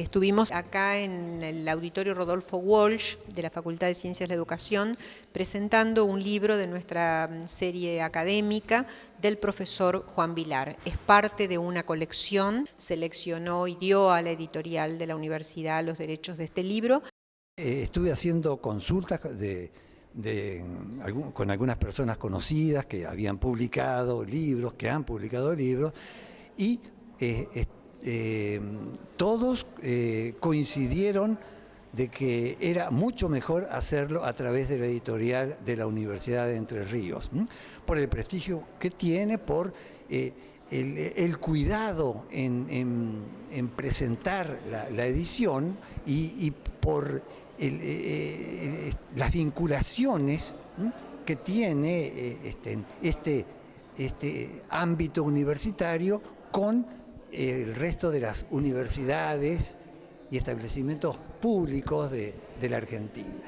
Estuvimos acá en el auditorio Rodolfo Walsh de la Facultad de Ciencias de la Educación presentando un libro de nuestra serie académica del profesor Juan Vilar. Es parte de una colección, seleccionó y dio a la editorial de la universidad los derechos de este libro. Eh, estuve haciendo consultas con algunas personas conocidas que habían publicado libros, que han publicado libros, y eh, eh, todos eh, coincidieron de que era mucho mejor hacerlo a través de la editorial de la Universidad de Entre Ríos, por el prestigio que tiene, por eh, el, cuidado en, presentar la, edición y, por las vinculaciones que tiene este, este, este ámbito universitario con el resto de las universidades y establecimientos públicos de, la Argentina.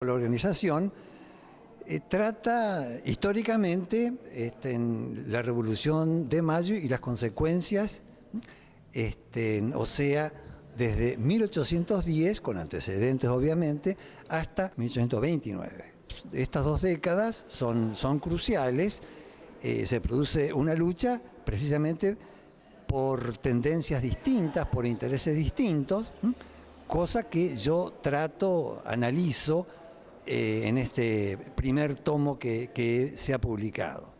La organización eh, trata históricamente este, la Revolución de Mayo y las consecuencias, este, o sea, desde 1810, con antecedentes obviamente, hasta 1829. Estas dos décadas son, son cruciales, eh, se produce una lucha precisamente por tendencias distintas, por intereses distintos, cosa que yo trato, analizo eh, en este primer tomo que, se ha publicado.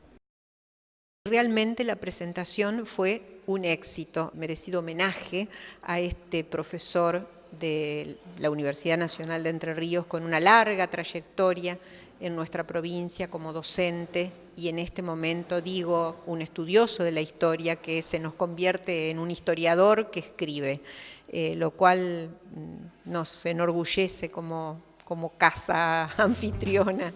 Realmente la presentación fue un éxito, merecido homenaje a este profesor de la Universidad Nacional de Entre Ríos con una larga trayectoria en nuestra provincia como docente y en este momento digo un estudioso de la historia que se nos convierte en un historiador que escribe, eh, lo cual mm, nos enorgullece como, como casa anfitriona.